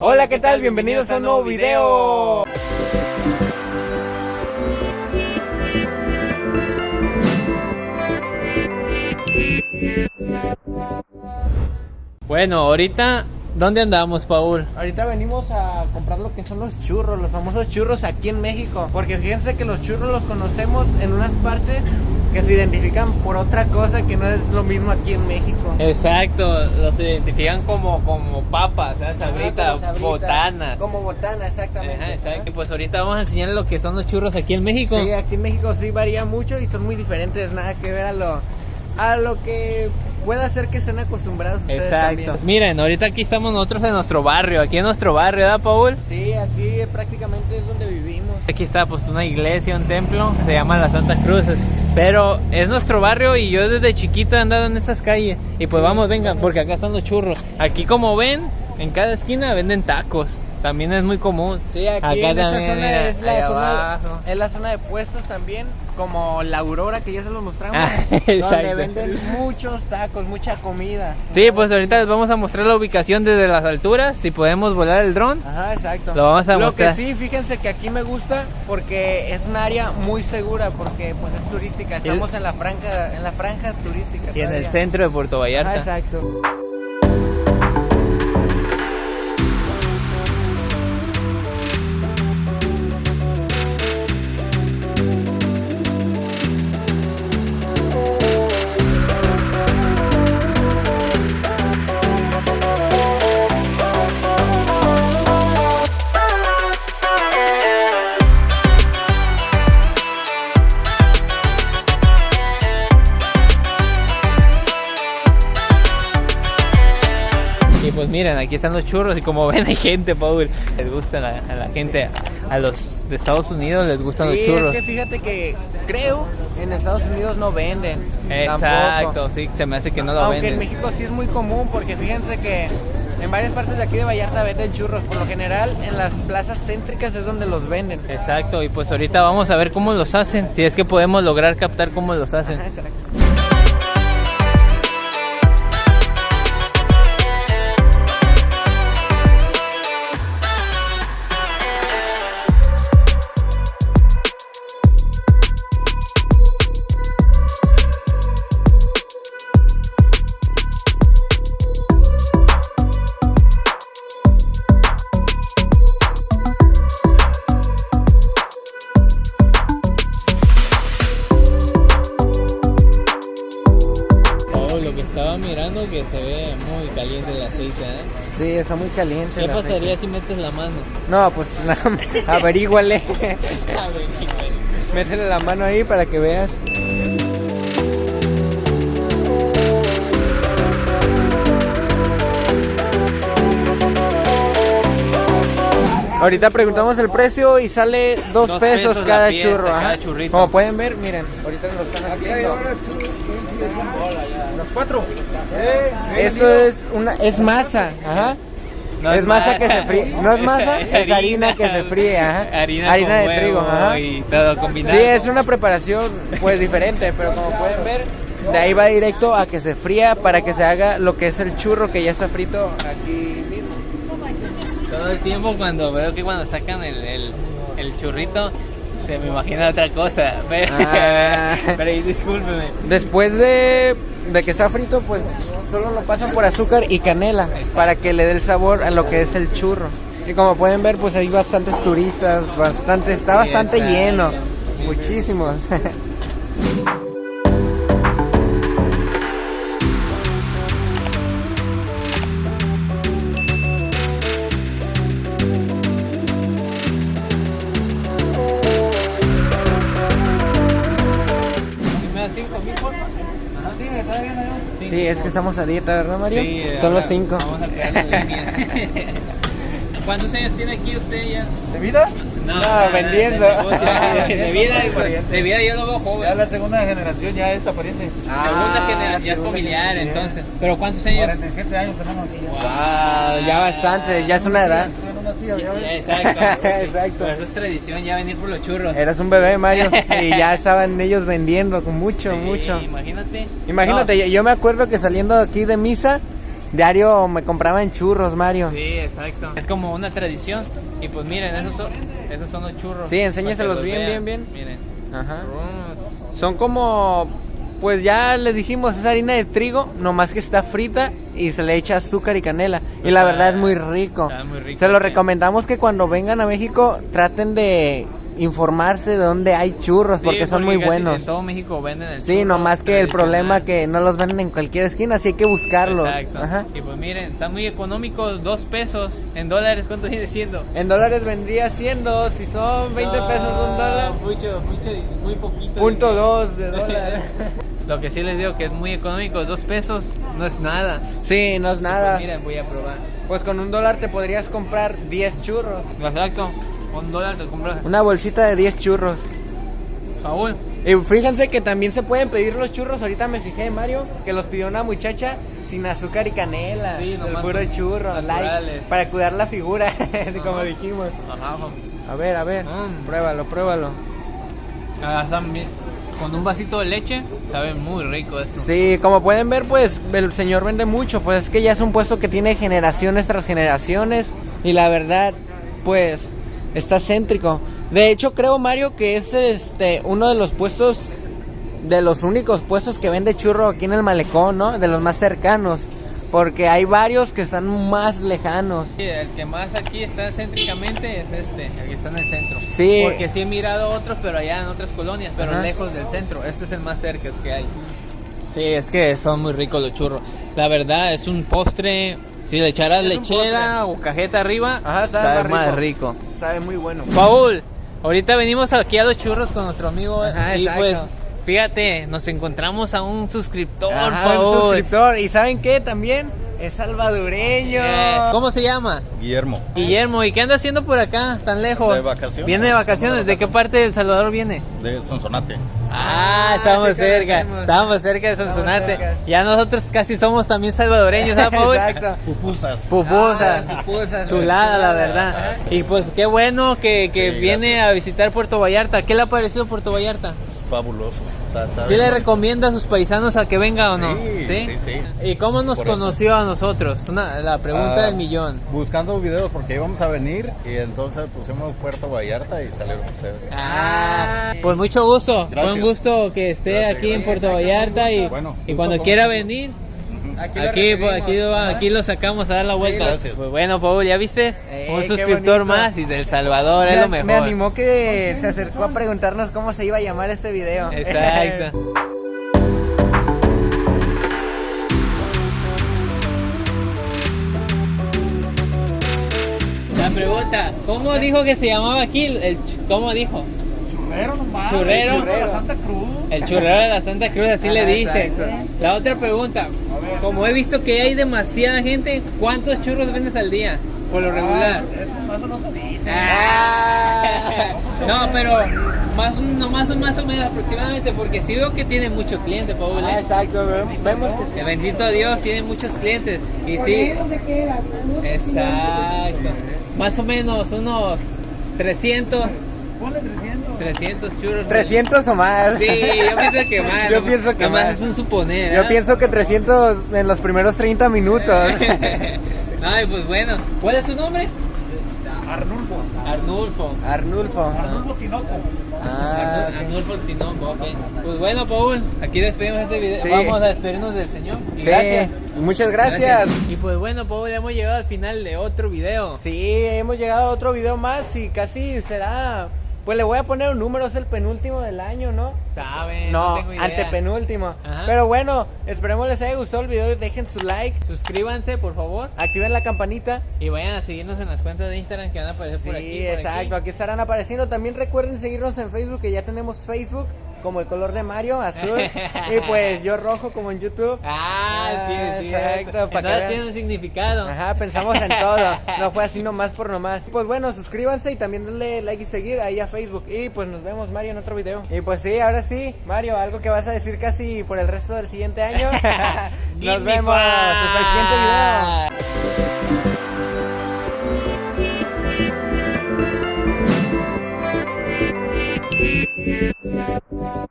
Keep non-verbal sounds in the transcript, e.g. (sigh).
Hola, ¿qué tal? Bienvenidos a un nuevo video. Bueno, ahorita, ¿dónde andamos, Paul? Ahorita venimos a comprar lo que son los churros, los famosos churros aquí en México. Porque fíjense que los churros los conocemos en unas partes que se identifican por otra cosa que no es lo mismo aquí en México. Exacto, los identifican como, como papas, ¿sabes? Sabritas, como botanas. Como botana, exactamente. Ajá, exacto. Y pues ahorita vamos a enseñarles lo que son los churros aquí en México. Sí, aquí en México sí varía mucho y son muy diferentes, nada que ver a lo, a lo que pueda ser que estén acostumbrados ustedes Exacto. también. Miren, ahorita aquí estamos nosotros en nuestro barrio, aquí en nuestro barrio, ¿verdad, Paul? Sí, aquí prácticamente es donde vivimos. Aquí está pues una iglesia, un templo, se llama la Santa Cruz. Pero es nuestro barrio y yo desde chiquito he andado en estas calles. Y pues vamos, vengan, porque acá están los churros. Aquí como ven, en cada esquina venden tacos. También es muy común. Sí, aquí Acá en esta también, zona mira, es la zona, es la zona de puestos también, como la Aurora que ya se los mostramos, Ah, (laughs) donde venden muchos tacos, mucha comida. Sí, pues ahorita les vamos a mostrar la ubicación desde las alturas. Si podemos volar el dron. Ajá, exacto. Lo vamos a Lo mostrar. que sí, fíjense que aquí me gusta porque es un área muy segura porque pues es turística. Estamos en la franja, en la franja turística. Y en el centro de Puerto Vallarta. Ajá, exacto. Pues miren, aquí están los churros y como (laughs) ven hay gente, Paul. Les gustan a, a la gente, a los de Estados Unidos les gustan Sí, los churros. es que fíjate que creo en Estados Unidos no venden. Exacto, tampoco. sí, se me hace que no lo Aunque venden. en México sí es muy común porque fíjense que en varias partes de aquí de Vallarta venden churros. Por lo general en las plazas céntricas es donde los venden. Exacto, y pues ahorita vamos a ver cómo los hacen, si es que podemos lograr captar cómo los hacen. Ajá, exacto. Aceite, ¿eh? Sí, está muy caliente. ¿Qué pasaría si metes la mano? No, pues (laughs) nada más, (laughs) averíguale. Métele la mano ahí para que veas. Ahorita preguntamos el precio y sale dos, Dos pesos, pesos cada pieza, churro. cada ajá. Como pueden ver, miren, ahorita lo están haciendo. Los cuatro. Eso es una es masa, ajá. No es masa ma- que se fríe. No es masa, (laughs) es harina que se fríe, ajá. Harina, Harina con de huevo trigo, ajá. y todo combinado. Sí, es una preparación pues diferente, pero como pueden ver, de ahí va directo a que se fría para que se haga lo que es el churro que ya está frito aquí mismo. Todo el tiempo cuando veo que cuando sacan el, el, el churrito se me imagina otra cosa. (laughs) Pero, Ah. pero discúlpeme. Después de, de que está frito, pues solo lo pasan por azúcar y canela para que le dé el sabor a lo que es el churro. Y como pueden ver, pues hay bastantes turistas, bastante, está bastante lleno, muchísimos. (laughs) Sí. Sí, es que estamos a dieta, ¿verdad, Mario? Sí, eh, Son los cinco. Vamos a línea. (laughs) ¿Cuántos años tiene aquí usted ya? ¿De vida? No, vendiendo. De, negocio, de (laughs) vida, de vida yo lo veo joven. Ya la segunda generación ya esta aparece. Ah, segunda generación, es segunda familiar, generación. entonces. ¿Pero cuántos años? 47 años tenemos. Wow, ya bastante, ya es una edad. Una silla. Exacto. (laughs) Exacto. Pero eso es tradición, ya venir por los churros. Eras un bebé, Mario, (laughs) y ya estaban ellos vendiendo con mucho, Sí, mucho. Imagínate. Imagínate, yo- yo me acuerdo que saliendo aquí de misa, diario me compraban churros, Mario. Sí, exacto. Es como una tradición. Y pues miren, esos son, esos son los churros. Sí, enséñaselos bien, vean. bien, bien. Miren. Ajá. Son como, pues ya les dijimos, es harina de trigo, nomás que está frita y se le echa azúcar y canela. Y la Está- verdad es muy rico. está muy rico, Se lo recomendamos que cuando vengan a México traten de informarse de dónde hay churros, Sí, porque son muy buenos. En todo México venden el Sí, nomás que el problema que no los venden en cualquier esquina, así hay que buscarlos. Exacto. Ajá. Y pues miren, están muy económicos, dos pesos. En dólares, ¿cuánto viene siendo? En dólares vendría siendo, si son 20 pesos un dólar, Mucho, mucho, muy poquito. punto dos de (laughs) dólar. Lo que sí les digo que es muy económico, dos pesos no es nada. sí, no es nada. Pues miren, voy a probar. Pues con un dólar te podrías comprar 10 churros. Exacto, un dólar te compras. Una bolsita de 10 churros. Paul, Y fíjense que también se pueden pedir los churros. Ahorita me fijé, Mario, que los pidió una muchacha sin azúcar y canela. Sí, el nomás puro son churro, light, para cuidar la figura, (laughs) como dijimos. ajá, A ver, a ver, Mm. pruébalo, pruébalo. ah, están bien. Con un vasito de leche, sabe muy rico esto. Sí, como pueden ver, pues el señor vende mucho. Pues es que ya es un puesto que tiene generaciones tras generaciones. Y la verdad, pues está céntrico. De hecho, creo, Mario, que es este uno de los puestos, de los únicos puestos que vende churro aquí en el malecón, ¿no? De los más cercanos. Porque hay varios que están más lejanos. Sí, el que más aquí está céntricamente es este, el que está en el centro. Sí. Porque sí he mirado otros, pero allá en otras colonias, pero Ajá. lejos del centro. Este es el más cerca que hay. Sí, es que son muy ricos los churros. La verdad, es un postre. Si le echaras lechera o cajeta arriba, Ajá, sabe sabe más más rico. rico. Sabe muy bueno. Paul, ahorita venimos aquí a los churros con nuestro amigo Ajá, y exacto. pues fíjate, nos encontramos a un suscriptor, Ajá, un Paul. suscriptor. ¿Y saben qué? También es salvadoreño. Eh, ¿Cómo se llama? Guillermo. Guillermo, ¿y qué anda haciendo por acá tan lejos? De vacaciones. Viene de vacaciones. ¿De qué parte de El Salvador viene? De Sonsonate. Ah, Ah, estamos sí cerca. Estamos cerca de Sonsonate. cerca. Ya nosotros casi somos también salvadoreños, ¿sabes, Paul? Exacto. Pupusas. Pupusas. Ah, pupusas, Chulada, la verdad. Ajá. Y pues qué bueno que, que Sí, viene gracias. a visitar Puerto Vallarta. ¿Qué le ha parecido Puerto Vallarta? Fabuloso. ¿Sí le recomienda a sus paisanos a que venga o no? Sí, sí, sí. ¿Y cómo nos Por eso. conoció a nosotros? Una- la pregunta Ah, del millón. Buscando videos porque íbamos a venir y entonces pusimos Puerto Vallarta y salieron ustedes. Ah, pues mucho gusto. Gracias. Buen gusto que esté Gracias, aquí en. Puerto Vallarta y, Bueno, y gusto cuando quiera venir, Aquí, lo aquí, pues, lo, ¿verdad? aquí lo sacamos a dar la vuelta. gracias. Pues bueno, Paul, ¿ya viste? Eh, Un suscriptor bonito. más y del Salvador es lo mejor. me animó que se acercó a preguntarnos cómo se iba a llamar este video. Exacto. (laughs) La pregunta, ¿cómo dijo que se llamaba aquí? El, ¿Cómo dijo? Churrero nomás. Churrero. El churrero de la Santa Cruz. El churrero de la Santa Cruz, así Ah, le dice. exacto. La otra pregunta, como he visto que hay demasiada gente, ¿cuántos churros vendes al día? Por lo regular. Ah, Eso, eso no se dice. Ah. No, pero más, no, más, o- más o menos aproximadamente, porque sí veo que tiene muchos clientes, Paul. Ah, ¿eh? exacto, ve- vemos que Que sí. bendito Dios, tiene muchos clientes. Y sí. Exacto. Más o menos unos 300, Ponle 300. 300 churros. 300 o más. Sí, yo pienso que más. Yo pienso que más. es un suponer. Yo ¿eh? pienso que 300 en los primeros 30 minutos. (laughs) Ay, pues bueno. ¿Cuál es su nombre? Arnulfo. Arnulfo. Arnulfo. Arnulfo Tinoco. Ah. Arnulfo Tinoco, ok. Pues bueno, Paul, aquí despedimos este video. Sí. Vamos a despedirnos del señor. Y Sí, gracias. Muchas gracias. Y pues bueno, Paul, hemos llegado al final de otro video. Sí, hemos llegado a otro video más y casi será. Pues le voy a poner un número, es el penúltimo del año, ¿no? ¿Saben? No, tengo idea. antepenúltimo. Ajá. Pero bueno, esperemos les haya gustado el video. Dejen su like, Suscríbanse, por favor. activen la campanita. Y vayan a seguirnos en las cuentas de Instagram que van a aparecer por Sí, aquí. por exacto, aquí. aquí estarán apareciendo. También recuerden seguirnos en Facebook, que ya tenemos Facebook, como el color de Mario, azul. (laughs) y pues yo rojo, como en YouTube. Ah, sí, Ah, sí, exacto, para Entonces tiene un significado. Ajá, pensamos en todo. No fue así (laughs) nomás por nomás. Pues bueno, suscríbanse y también denle like y seguir ahí a Facebook. Y pues nos vemos, Mario, en otro video. Y pues sí, ahora sí, Mario, algo que vas a decir casi por el resto del siguiente año. (laughs) Nos vemos hasta el siguiente video. Yeah.